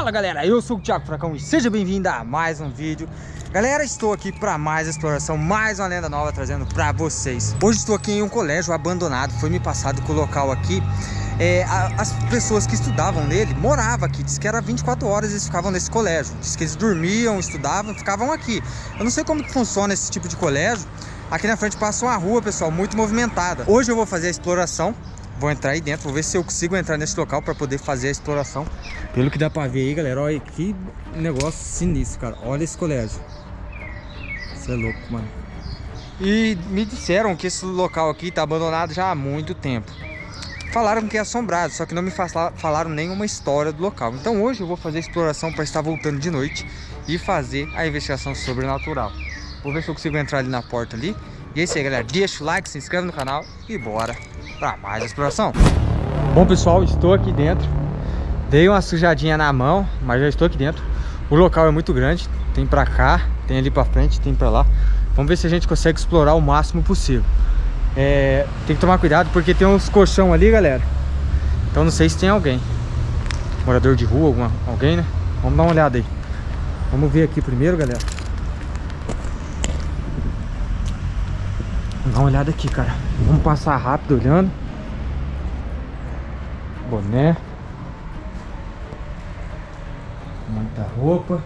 Fala galera, eu sou o Thiago Fracão e seja bem-vindo a mais um vídeo. Galera, estou aqui para mais exploração, mais uma lenda nova trazendo para vocês. Hoje estou aqui em um colégio abandonado, foi me passado com o local aqui. É, As pessoas que estudavam nele moravam aqui, diz que era 24 horas eles ficavam nesse colégio. Diz que eles dormiam, estudavam, ficavam aqui. Eu não sei como que funciona esse tipo de colégio. Aqui na frente passa uma rua, pessoal, muito movimentada. Hoje eu vou fazer a exploração Vou entrar aí dentro, vou ver se eu consigo entrar nesse local para poder fazer a exploração. Pelo que dá para ver aí, galera, olha que negócio sinistro, cara. Olha esse colégio. Isso é louco, mano. E me disseram que esse local aqui tá abandonado já há muito tempo. Falaram que é assombrado, só que não me falaram nenhuma história do local. Então hoje eu vou fazer a exploração para estar voltando de noite e fazer a investigação sobrenatural. Vou ver se eu consigo entrar ali na porta ali. E é isso aí, galera. Deixa o like, se inscreve no canal e bora para mais exploração. Bom, pessoal, estou aqui dentro. Dei uma sujadinha na mão, mas já estou aqui dentro. O local é muito grande, tem para cá, tem ali para frente, tem para lá. Vamos ver se a gente consegue explorar o máximo possível. É, tem que tomar cuidado porque tem uns colchão ali, galera. Então não sei se tem alguém. Morador de rua, alguma, alguém, né? Vamos dar uma olhada aí. Vamos ver aqui primeiro, galera. Dar uma olhada aqui, cara. Vamos passar rápido olhando. Boné. Muita roupa.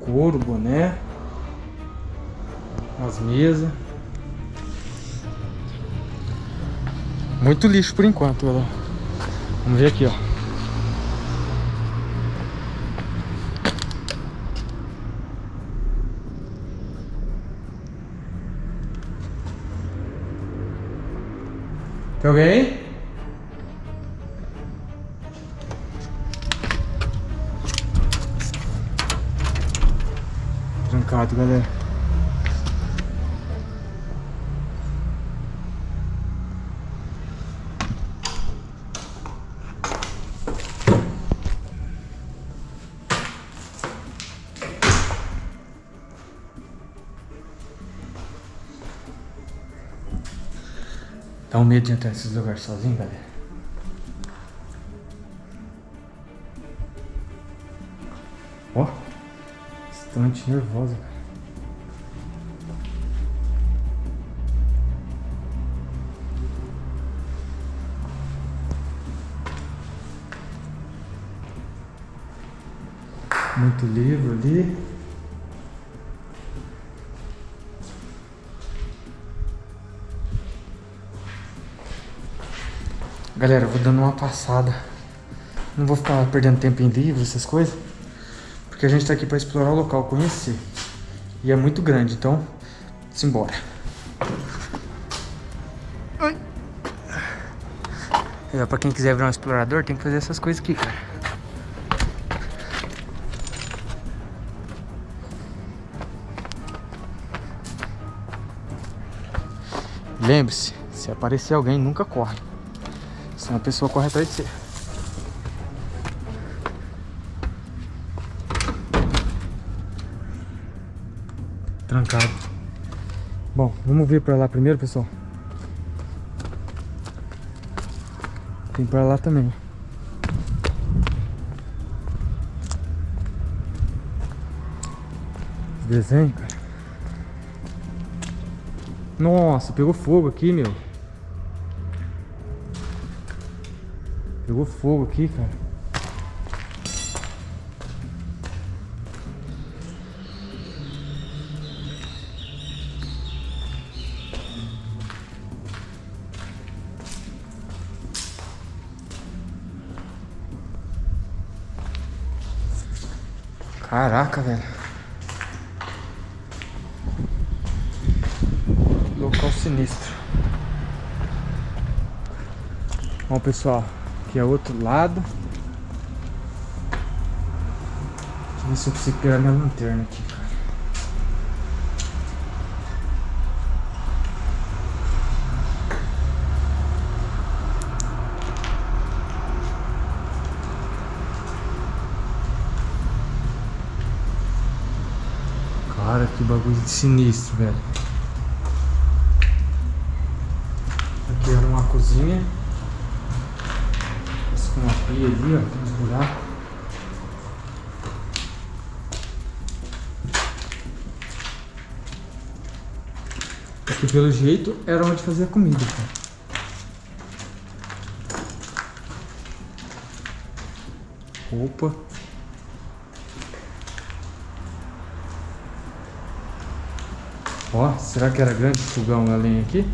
Couro, boné. As mesas. Muito lixo por enquanto, galera. Vamos ver aqui, ó. Tem alguém? Trancado, galera. Dá um medo de entrar nesses lugares sozinho, galera. Ó, estante nervosa, cara. Muito livro ali. Galera, eu vou dando uma passada. Não vou ficar perdendo tempo em livros, essas coisas. Porque a gente tá aqui pra explorar o local, conhecer. E é muito grande, então... Simbora. É, pra quem quiser virar um explorador, tem que fazer essas coisas aqui, cara. Lembre-se, se aparecer alguém, nunca corre. Senão a pessoa corre atrás de você. Trancado. Bom, vamos ver pra lá primeiro, pessoal. Tem pra lá também. Desenho, cara. Nossa, pegou fogo aqui, meu. Pegou fogo aqui, cara. Caraca, velho. Local sinistro. Bom, pessoal. Aqui é outro lado. Deixa eu ver se eu consigo pegar minha lanterna aqui, cara. Cara, que bagulho sinistro, velho. Aqui era uma cozinha. Com uma pia ali, ó, tem uns buracos. Aqui pelo jeito era onde fazia comida, cara. Ó, será que era grande fogão a lenha aqui?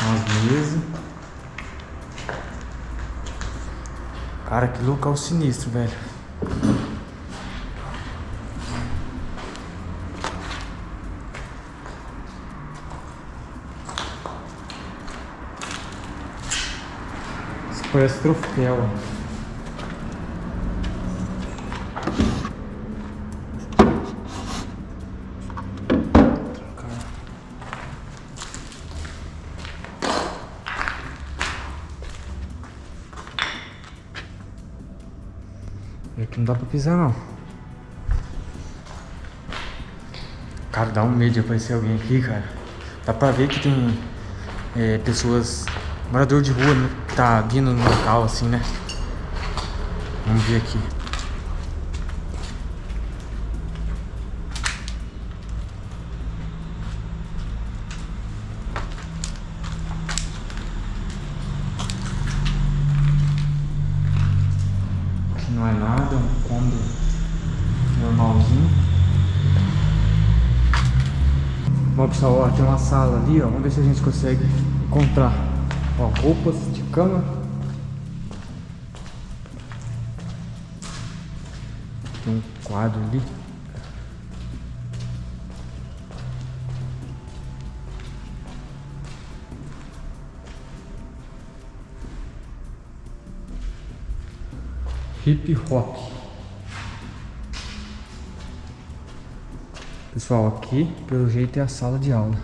Umas mesas. Cara, que local sinistro, velho. Isso parece troféu. Dá pra pisar não. Cara, dá um medo de aparecer alguém aqui, cara. Dá pra ver que tem é, pessoas, morador de rua, né, que tá vindo no local assim, né? Vamos ver aqui não é nada, é um cômodo normalzinho. Bom pessoal, ó, tem uma sala ali, ó. Vamos ver se a gente consegue encontrar. Ó, roupas de cama. Tem um quadro ali. Hip hop. Pessoal, aqui pelo jeito é a sala de aula.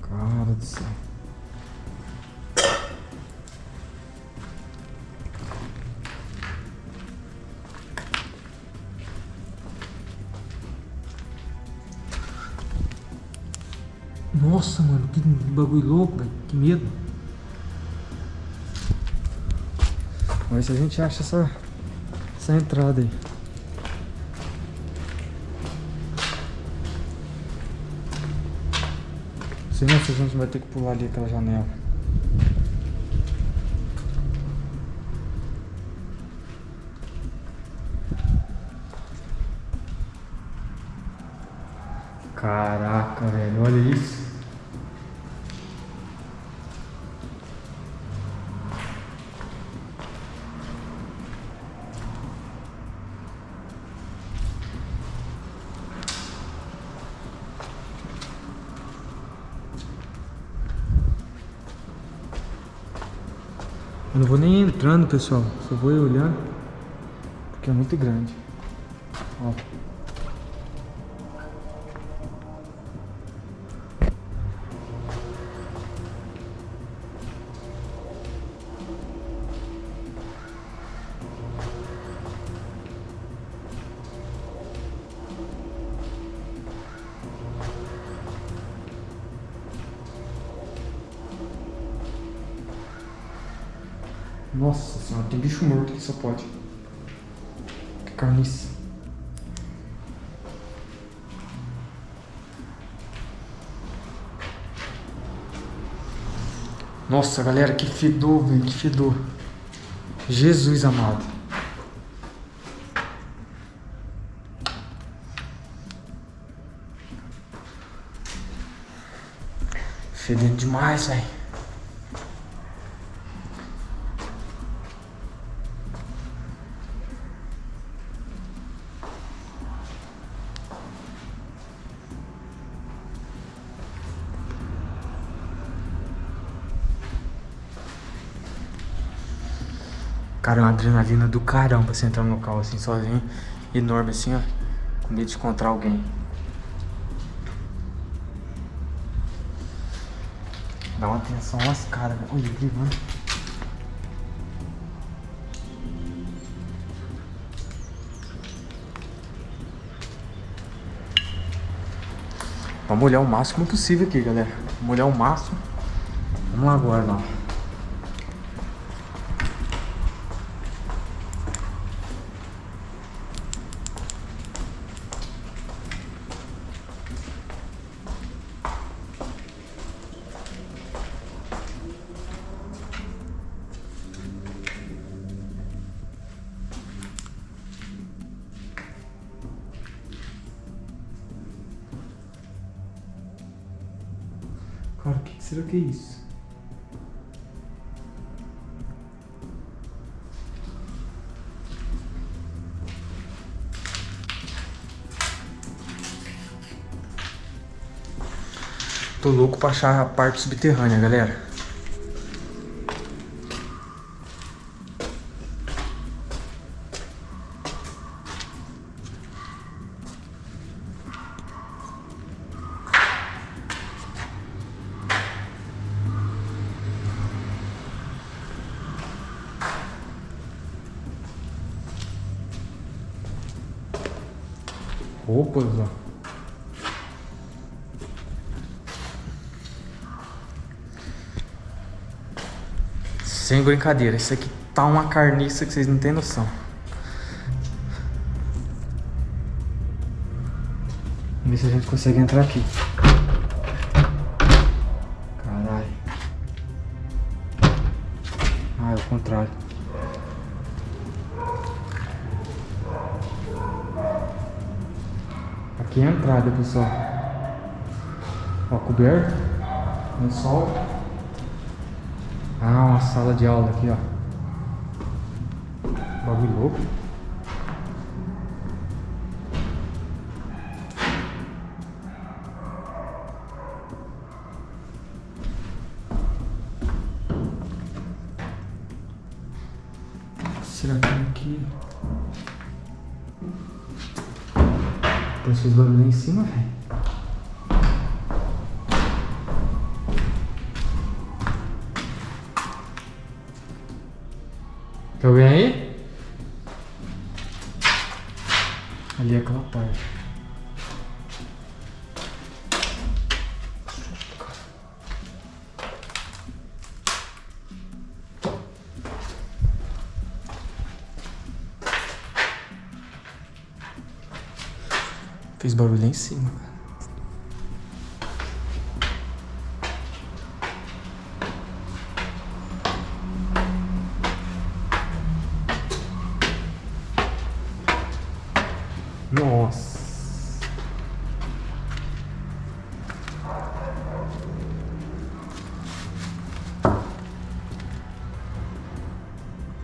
Cara do céu. Nossa, mano, que bagulho louco, velho. Que medo. Vamos ver se a gente acha essa, essa entrada aí. Senão a gente vai ter que pular ali aquela janela. Caraca, velho, olha isso. Eu não vou nem entrando, pessoal. Só vou olhando. Porque é muito grande. Ó. Nossa senhora, tem bicho morto aqui, só pode. Que carniça. Nossa, galera, que fedor, velho, que fedor. Jesus amado. Fedendo demais, velho. Cara, é uma adrenalina do caramba você entrar no local assim, sozinho, enorme assim, ó. Com medo de encontrar alguém. Dá uma atenção lascada, velho. Né? Olha aqui, mano. Vamos olhar o máximo possível aqui, galera. Vamos olhar o máximo. Vamos lá agora, ó. Será que é isso? Tô louco pra achar a parte subterrânea, galera. Roupas, ó. Sem brincadeira, isso aqui tá uma carniça que vocês não tem noção. Vamos ver se a gente consegue entrar aqui. Entrada, pessoal. Ó, coberto. No sol. Ah, uma sala de aula aqui, ó. Bagulho louco. Cima, velho. Tá alguém aí? Ali é aquela parte. Barulho em cima. Nossa.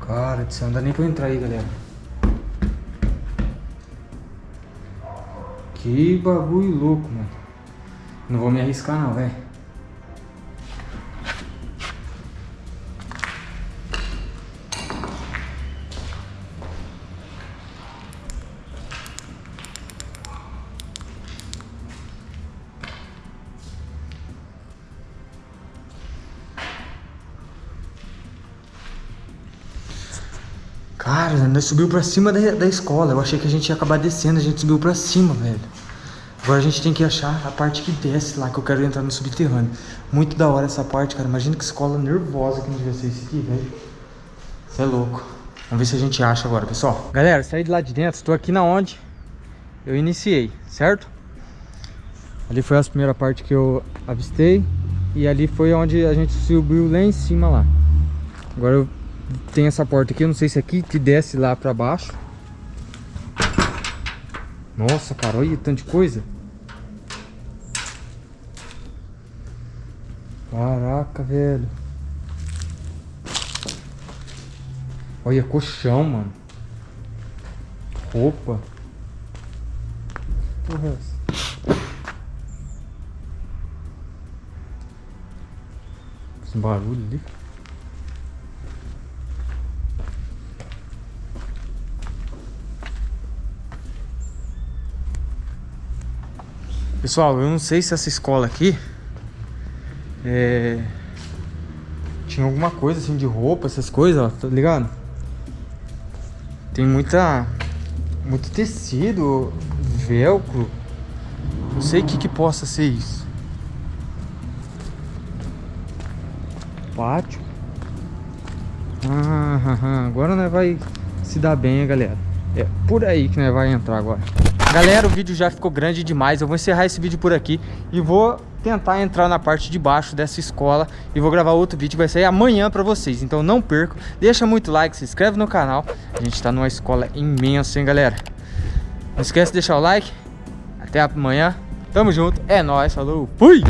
Cara não dá nem pra eu entrar aí, galera. Que bagulho louco, mano. Não vou me arriscar não, velho. Cara, nós subiu pra cima da, da escola. Eu achei que a gente ia acabar descendo, a gente subiu pra cima, velho. Agora a gente tem que achar a parte que desce lá, que eu quero entrar no subterrâneo. Muito da hora essa parte, cara. Imagina que escola nervosa que não devia ser esse aqui, velho. Você é louco. Vamos ver se a gente acha agora, pessoal. Galera, saí de lá de dentro. Estou aqui na onde eu iniciei, certo? Ali foi a primeira parte que eu avistei. E ali foi onde a gente subiu lá em cima lá. Agora eu tem essa porta aqui, eu não sei se aqui te desce lá pra baixo. Nossa, cara, olha tanto de coisa. Caraca, velho. Olha, colchão, mano. Roupa. Porra, é essa? Esse barulho ali. Pessoal, eu não sei se essa escola aqui é... tinha alguma coisa assim de roupa, essas coisas, ó, tá ligado? Tem muita muito tecido, velcro. Não sei o que que possa ser isso. Pátio. Ah, agora nós vai se dar bem, galera. É por aí que nós vai entrar agora. Galera, o vídeo já ficou grande demais. Eu vou encerrar esse vídeo por aqui e vou tentar entrar na parte de baixo dessa escola e vou gravar outro vídeo que vai sair amanhã pra vocês. Então não percam, deixa muito like, se inscreve no canal. A gente tá numa escola imensa, hein, galera? Não esquece de deixar o like. Até amanhã. Tamo junto. É nóis. Falou. Fui!